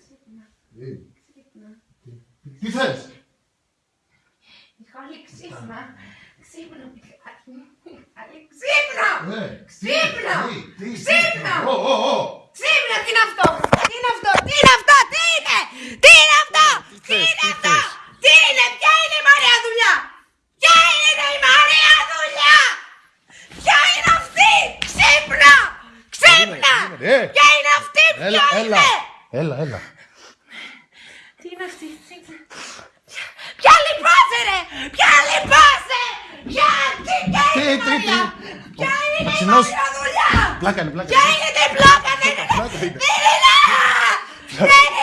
Ξύπνα. Ε, Ξύπνα. Τι θες; Μιχάλη, ξύπνα. Ξύπνα, Μιχάλη. Μιχάλη, ξύπνα. Ε, Ξύπνα! τι, τι, τι, Ξύπνα! Ω, ω, ω. Ξύπνα, τι είναι αυτό; Τι είναι αυτό; Τι είναι αυτό; Τι είναι; Τι είναι αυτό; Τι θες, είναι τι αυτό; θες; Τι είναι. Ποια είναι η Μαρία δουλειά; Ποια είναι η Μαρία δουλειά; Ποια είναι αυτή; Ξύπνα. Ξύπνα. Περίμενε, ε. Ποια είναι αυτή; Έλα, Ποια έλα. είναι; Έλα, έλα. Τι είναι αυτή. τι είναι. Ποια λυπάσαι ρε. Ποια λυπάσαι. Ποια. Τι ποια Τι, είναι η τι, Μαρία. τι; Ποια είναι η Ξινός. Μαρία δουλειά; Πλάκα είναι, πλάκα Ποια είναι. είναι την πλάκα. Δεν είναι. Πλάκα είναι. Δεν είναι! Δεν είναι αυτή!